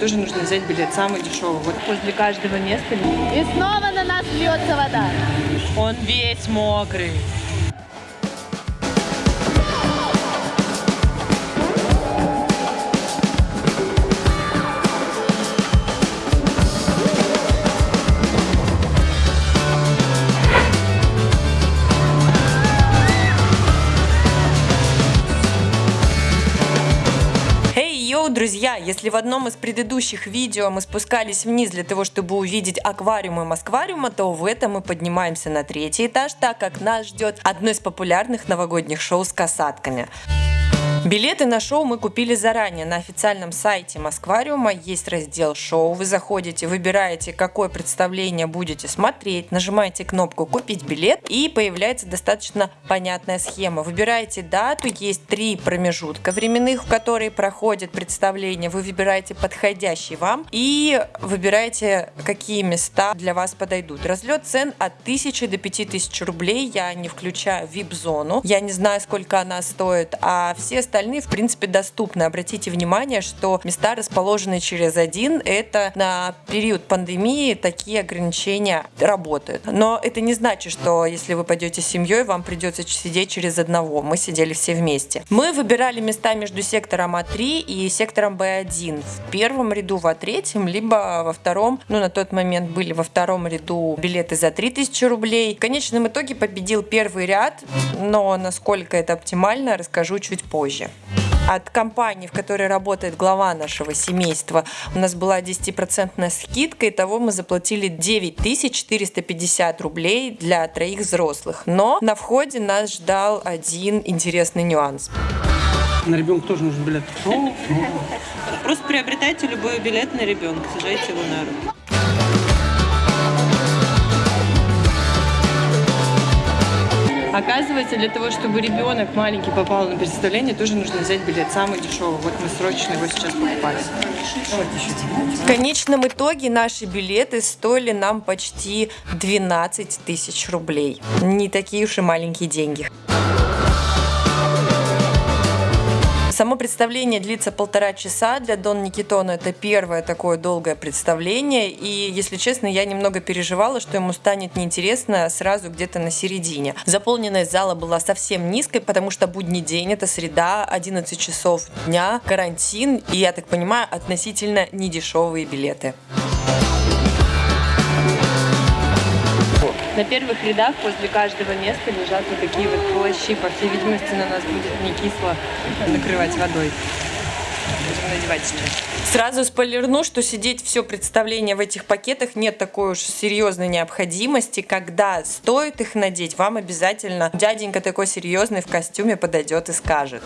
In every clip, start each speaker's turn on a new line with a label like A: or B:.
A: Тоже нужно взять билет самый дешевый. Вот
B: Возле каждого места. И снова на нас льется вода.
A: он весь мокрый. Друзья! Если в одном из предыдущих видео мы спускались вниз для того, чтобы увидеть аквариумы Москвариума, то в этом мы поднимаемся на третий этаж, так как нас ждет одно из популярных новогодних шоу с касатками. Билеты на шоу мы купили заранее. На официальном сайте Москвариума есть раздел шоу. Вы заходите, выбираете, какое представление будете смотреть, нажимаете кнопку «Купить билет» и появляется достаточно понятная схема. Выбираете дату, есть три промежутка временных, в которые проходит представление. Вы выбираете подходящий вам и выбираете, какие места для вас подойдут. Разлет цен от 1000 до 5000 рублей. Я не включаю VIP-зону. Я не знаю, сколько она стоит, а все остальные, в принципе, доступны. Обратите внимание, что места расположены через один. Это на период пандемии такие ограничения работают. Но это не значит, что если вы пойдете с семьей, вам придется сидеть через одного. Мы сидели все вместе. Мы выбирали места между сектором А3 и сектором Б1. В первом ряду в А3, либо во втором. Ну, на тот момент были во втором ряду билеты за 3000 рублей. В конечном итоге победил первый ряд, но насколько это оптимально, расскажу чуть позже. От компании, в которой работает глава нашего семейства, у нас была 10% скидка, и того мы заплатили 9450 рублей для троих взрослых. Но на входе нас ждал один интересный нюанс.
C: На ребенка тоже нужен билет.
A: Просто приобретайте любой билет на ребенка, сажайте его на руку. Оказывается, для того, чтобы ребенок маленький попал на представление, тоже нужно взять билет самый дешевый. Вот мы срочно его сейчас покупали. В конечном итоге наши билеты стоили нам почти 12 тысяч рублей. Не такие уж и маленькие деньги. Само представление длится полтора часа. Для Дон Никитона это первое такое долгое представление. И, если честно, я немного переживала, что ему станет неинтересно сразу где-то на середине. Заполненность зала была совсем низкой, потому что будний день, это среда, 11 часов дня, карантин. И, я так понимаю, относительно недешевые билеты.
B: На первых рядах возле каждого места лежат вот такие вот плащи. По всей видимости, на нас будет не кисло накрывать водой. Будем надевать сейчас.
A: Сразу спойлерну, что сидеть все представление в этих пакетах нет такой уж серьезной необходимости. Когда стоит их надеть, вам обязательно дяденька такой серьезный в костюме подойдет и скажет.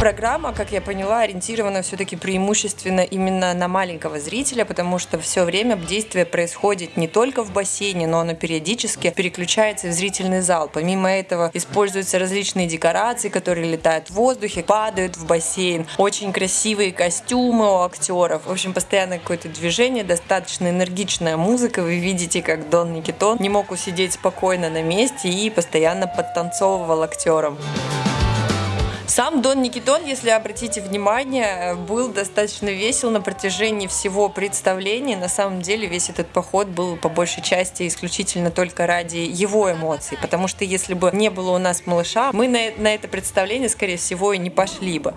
A: Программа, как я поняла, ориентирована все-таки преимущественно именно на маленького зрителя, потому что все время действие происходит не только в бассейне, но оно периодически переключается в зрительный зал. Помимо этого используются различные декорации, которые летают в воздухе, падают в бассейн. Очень красивые костюмы у актеров. В общем, постоянно какое-то движение, достаточно энергичная музыка. Вы видите, как Дон Никитон не мог усидеть спокойно на месте и постоянно подтанцовывал актерам. Сам Дон Никитон, если обратите внимание, был достаточно весел на протяжении всего представления. На самом деле весь этот поход был по большей части исключительно только ради его эмоций. Потому что если бы не было у нас малыша, мы на, на это представление, скорее всего, и не пошли бы.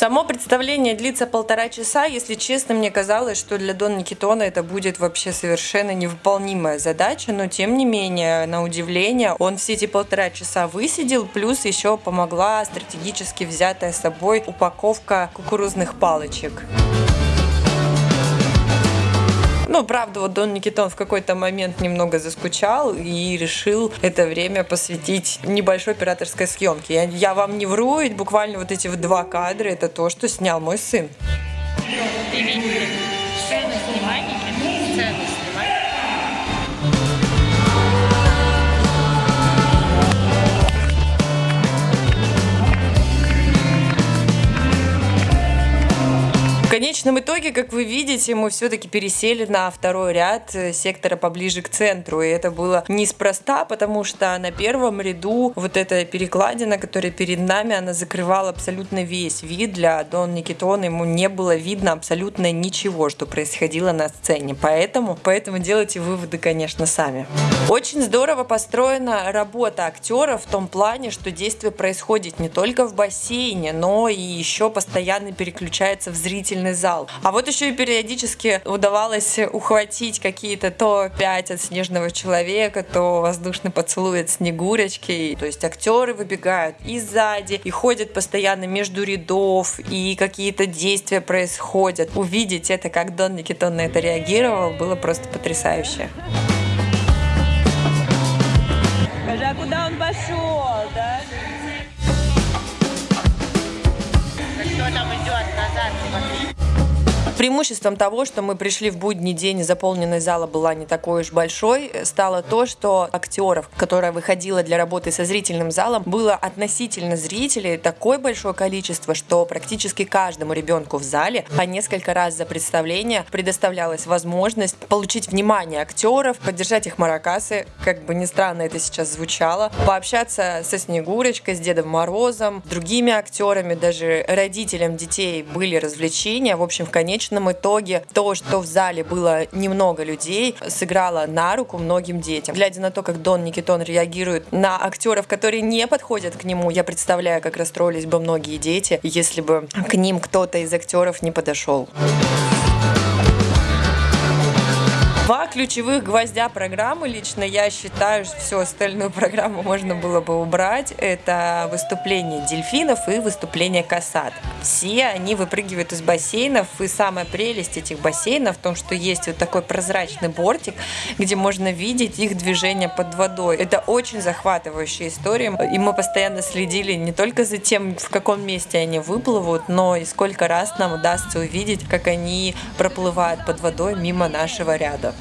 A: Само представление длится полтора часа. Если честно, мне казалось, что для Дон Никитона это будет вообще совершенно невыполнимая задача, но тем не менее, на удивление, он все эти полтора часа высидел, плюс еще помогла стратегически взятая с собой упаковка кукурузных палочек. Ну, правда, вот Дон Никитон в какой-то момент немного заскучал и решил это время посвятить небольшой операторской съемке. Я, я вам не вру, ведь буквально вот эти два кадра это то, что снял мой сын.
B: Сцену
A: конечном итоге, как вы видите, мы все-таки пересели на второй ряд э, сектора поближе к центру. И это было неспроста, потому что на первом ряду вот эта перекладина, которая перед нами, она закрывала абсолютно весь вид. Для Дон Никитона ему не было видно абсолютно ничего, что происходило на сцене. Поэтому, поэтому делайте выводы, конечно, сами. Очень здорово построена работа актеров в том плане, что действие происходит не только в бассейне, но и еще постоянно переключается в зрительный зал. А вот еще и периодически удавалось ухватить какие-то то пять от снежного человека, то воздушный поцелуй от снегурочки. То есть актеры выбегают и сзади, и ходят постоянно между рядов, и какие-то действия происходят. Увидеть это, как Дон Никитон на это реагировал, было просто потрясающе.
B: Скажи, а куда он пошел, да?
D: Кто там идет назад? Смотри.
A: Преимуществом того, что мы пришли в будний день, и зала была не такой уж большой, стало то, что актеров, которая выходила для работы со зрительным залом, было относительно зрителей такое большое количество, что практически каждому ребенку в зале по несколько раз за представление предоставлялась возможность получить внимание актеров, поддержать их маракасы, как бы ни странно это сейчас звучало, пообщаться со Снегурочкой, с Дедом Морозом, другими актерами, даже родителям детей были развлечения. В общем, в конечном конечном итоге то, что в зале было немного людей, сыграло на руку многим детям. Глядя на то, как Дон Никитон реагирует на актеров, которые не подходят к нему, я представляю, как расстроились бы многие дети, если бы к ним кто-то из актеров не подошел. Ключевых гвоздя программы лично я считаю, что всю остальную программу можно было бы убрать. Это выступление дельфинов и выступление касат. Все они выпрыгивают из бассейнов, и самая прелесть этих бассейнов в том, что есть вот такой прозрачный бортик, где можно видеть их движение под водой. Это очень захватывающая история, и мы постоянно следили не только за тем, в каком месте они выплывут, но и сколько раз нам удастся увидеть, как они проплывают под водой мимо нашего ряда.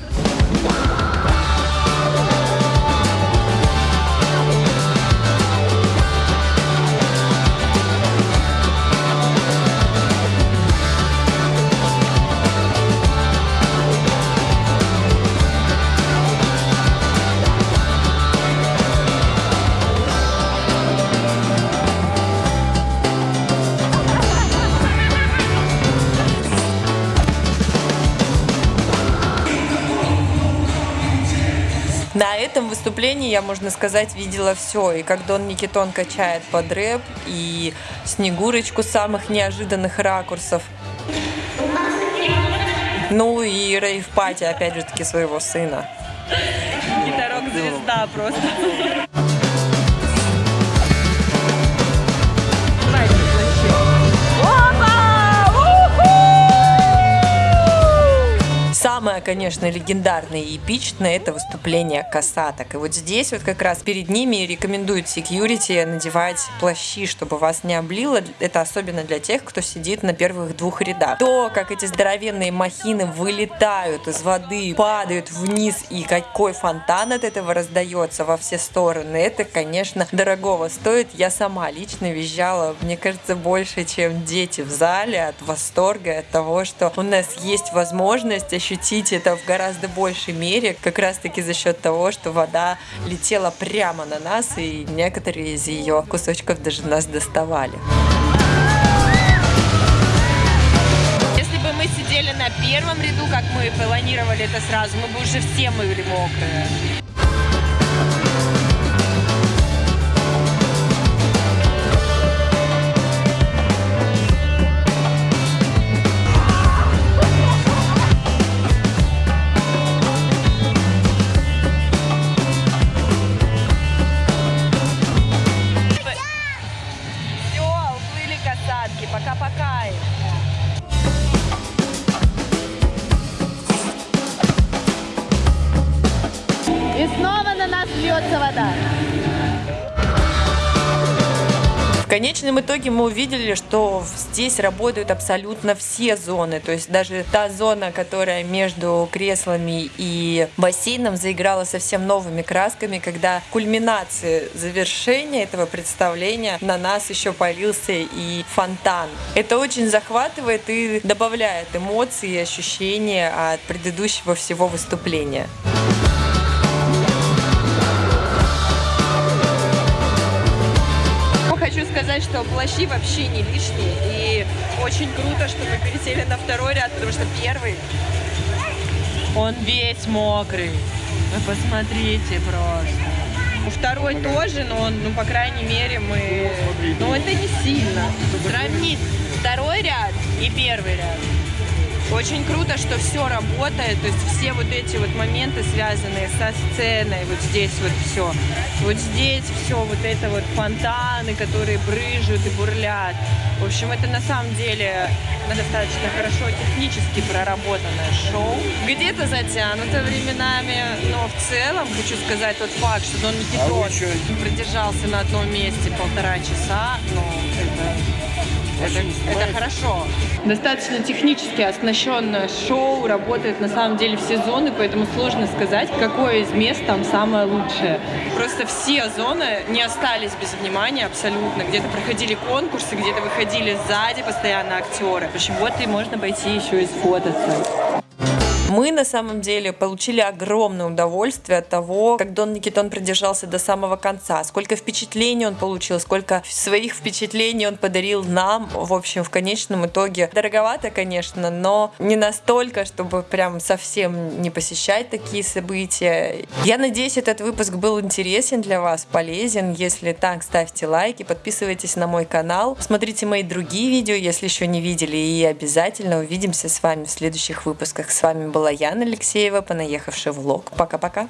A: На этом выступлении я, можно сказать, видела все. И как Дон Никитон качает под рэп, и Снегурочку самых неожиданных ракурсов. Ну и рейв пати, опять же таки, своего сына.
B: Гитарок звезда просто.
A: Самое, конечно, легендарное и эпичное это выступление касаток. И вот здесь вот как раз перед ними рекомендуют security надевать плащи, чтобы вас не облило. Это особенно для тех, кто сидит на первых двух рядах. То, как эти здоровенные махины вылетают из воды, падают вниз, и какой фонтан от этого раздается во все стороны, это, конечно, дорогого стоит. Я сама лично визжала, мне кажется, больше, чем дети в зале от восторга, от того, что у нас есть возможность ощутить это в гораздо большей мере, как раз таки за счет того, что вода летела прямо на нас, и некоторые из ее кусочков даже нас доставали.
B: Если бы мы сидели на первом ряду, как мы планировали это сразу, мы бы уже все были мокрые.
A: Конечном итоге мы увидели, что здесь работают абсолютно все зоны. То есть даже та зона, которая между креслами и бассейном заиграла совсем новыми красками, когда кульминация завершения этого представления на нас еще полился и фонтан. Это очень захватывает и добавляет эмоций и ощущения от предыдущего всего выступления.
B: Хочу сказать, что плащи вообще не лишние. И очень круто, что мы пересели на второй ряд, потому что первый, он весь мокрый. Вы посмотрите просто. У второй тоже, но он, ну, по крайней мере, мы... Ну, это не сильно. Сравнить второй ряд и первый ряд. Очень круто, что все работает, то есть все вот эти вот моменты, связанные со сценой, вот здесь вот все. Вот здесь все, вот это вот фонтаны, которые брыжут и бурлят. В общем, это на самом деле достаточно хорошо технически проработанное шоу. Где-то затянуто временами, но в целом хочу сказать тот факт, что Дон Никитон а продержался на одном месте полтора часа, ну, это это, это хорошо. Достаточно технически оснащенное шоу, работает на самом деле все зоны, поэтому сложно сказать, какое из мест там самое лучшее. Просто все зоны не остались без внимания абсолютно. Где-то проходили конкурсы, где-то выходили сзади постоянно актеры. В общем, вот и можно пойти еще и сфотаться.
A: Мы на самом деле получили огромное удовольствие от того, как Дон Никитон продержался до самого конца, сколько впечатлений он получил, сколько своих впечатлений он подарил нам. В общем, в конечном итоге дороговато, конечно, но не настолько, чтобы прям совсем не посещать такие события. Я надеюсь, этот выпуск был интересен для вас, полезен. Если так, ставьте лайки, подписывайтесь на мой канал, смотрите мои другие видео, если еще не видели, и обязательно увидимся с вами в следующих выпусках. С вами был была Яна Алексеева, понаехавший влог. Пока-пока.